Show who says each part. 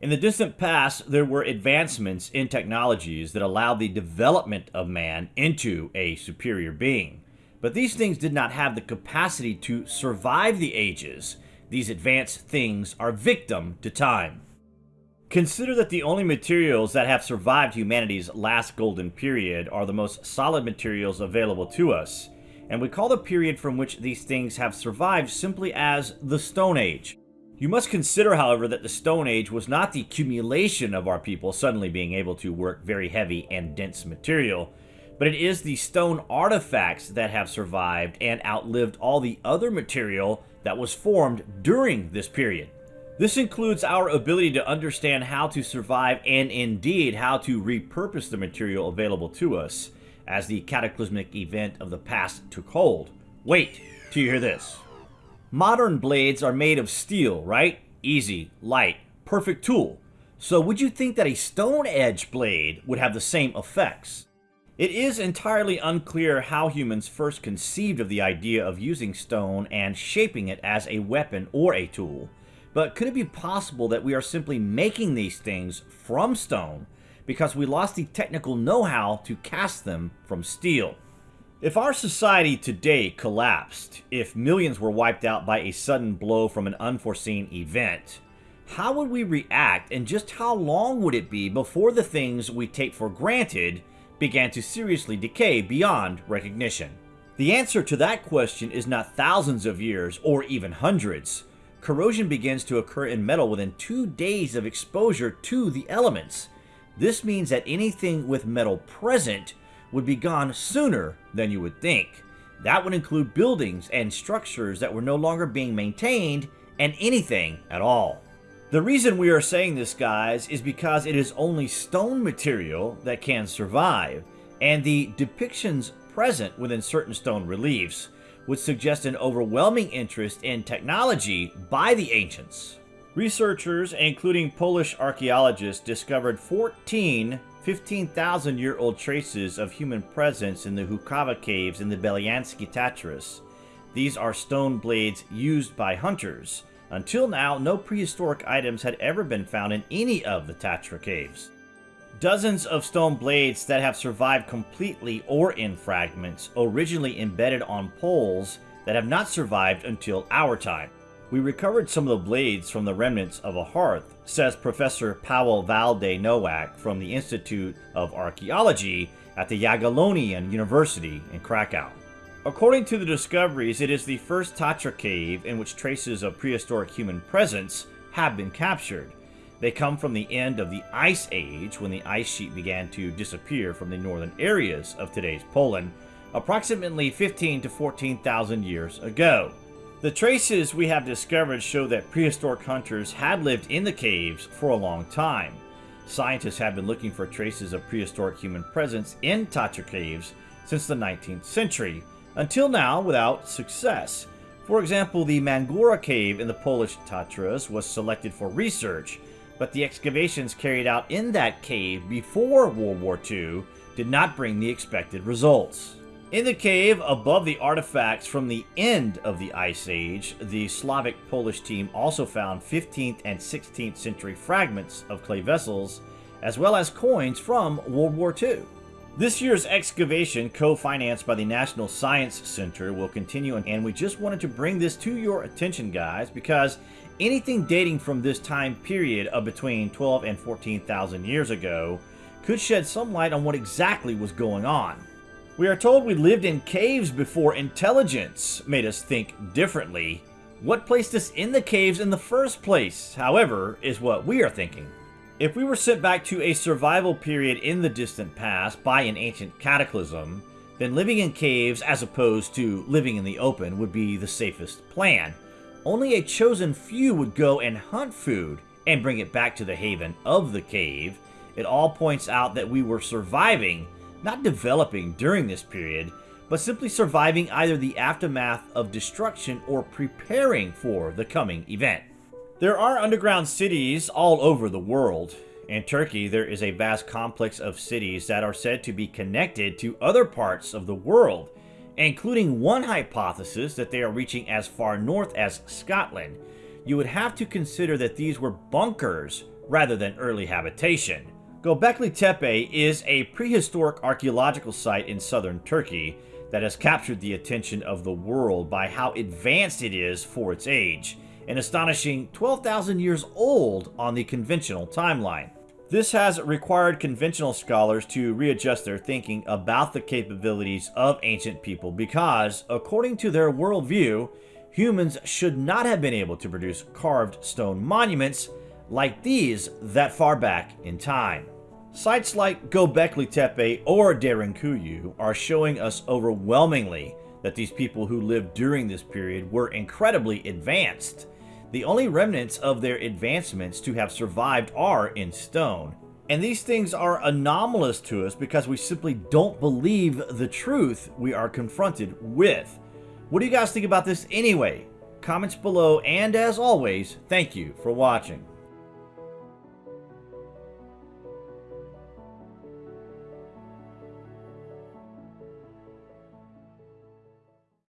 Speaker 1: In the distant past, there were advancements in technologies that allowed the development of man into a superior being. But these things did not have the capacity to survive the ages. These advanced things are victim to time. Consider that the only materials that have survived humanity's last golden period are the most solid materials available to us, and we call the period from which these things have survived simply as the Stone Age. You must consider, however, that the Stone Age was not the accumulation of our people suddenly being able to work very heavy and dense material, but it is the stone artifacts that have survived and outlived all the other material that was formed during this period. This includes our ability to understand how to survive and indeed how to repurpose the material available to us as the cataclysmic event of the past took hold. Wait till you hear this. Modern blades are made of steel, right? Easy, light, perfect tool. So would you think that a stone edge blade would have the same effects? It is entirely unclear how humans first conceived of the idea of using stone and shaping it as a weapon or a tool. But could it be possible that we are simply making these things from stone because we lost the technical know-how to cast them from steel? If our society today collapsed, if millions were wiped out by a sudden blow from an unforeseen event, how would we react and just how long would it be before the things we take for granted began to seriously decay beyond recognition? The answer to that question is not thousands of years or even hundreds, corrosion begins to occur in metal within two days of exposure to the elements. This means that anything with metal present would be gone sooner than you would think. That would include buildings and structures that were no longer being maintained and anything at all. The reason we are saying this, guys, is because it is only stone material that can survive, and the depictions present within certain stone reliefs would suggest an overwhelming interest in technology by the ancients. Researchers, including Polish archaeologists, discovered 14 15,000 year old traces of human presence in the Hukava caves in the Beliansky Tatras. These are stone blades used by hunters. Until now, no prehistoric items had ever been found in any of the Tatra caves. Dozens of stone blades that have survived completely or in fragments, originally embedded on poles that have not survived until our time. We recovered some of the blades from the remnants of a hearth, says Professor Paweł Valde Nowak from the Institute of Archaeology at the Jagiellonian University in Krakow. According to the discoveries, it is the first Tatra cave in which traces of prehistoric human presence have been captured. They come from the end of the Ice Age, when the ice sheet began to disappear from the northern areas of today's Poland, approximately 15 to 14,000 years ago. The traces we have discovered show that prehistoric hunters had lived in the caves for a long time. Scientists have been looking for traces of prehistoric human presence in Tatra caves since the 19th century, until now without success. For example, the Mangora cave in the Polish Tatras was selected for research, but the excavations carried out in that cave before World War II did not bring the expected results. In the cave above the artifacts from the end of the Ice Age, the Slovak Polish team also found 15th and 16th century fragments of clay vessels, as well as coins from World War II. This year's excavation, co-financed by the National Science Center, will continue, and we just wanted to bring this to your attention, guys, because anything dating from this time period of between 12 and 14,000 years ago could shed some light on what exactly was going on. We are told we lived in caves before intelligence made us think differently. What placed us in the caves in the first place, however, is what we are thinking. If we were sent back to a survival period in the distant past by an ancient cataclysm, then living in caves as opposed to living in the open would be the safest plan. Only a chosen few would go and hunt food and bring it back to the haven of the cave. It all points out that we were surviving, not developing during this period, but simply surviving either the aftermath of destruction or preparing for the coming event. There are underground cities all over the world. In Turkey, there is a vast complex of cities that are said to be connected to other parts of the world, including one hypothesis that they are reaching as far north as Scotland. You would have to consider that these were bunkers rather than early habitation. Göbekli Tepe is a prehistoric archaeological site in southern Turkey that has captured the attention of the world by how advanced it is for its age, an astonishing 12,000 years old on the conventional timeline. This has required conventional scholars to readjust their thinking about the capabilities of ancient people because, according to their worldview, humans should not have been able to produce carved stone monuments like these that far back in time. Sites like Göbekli Tepe or Derinkuyu are showing us overwhelmingly that these people who lived during this period were incredibly advanced. The only remnants of their advancements to have survived are in stone. And these things are anomalous to us because we simply don't believe the truth we are confronted with. What do you guys think about this anyway? Comments below, and as always, thank you for watching.